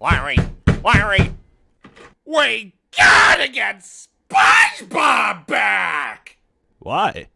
Larry, Larry, we gotta get SpongeBob back! Why?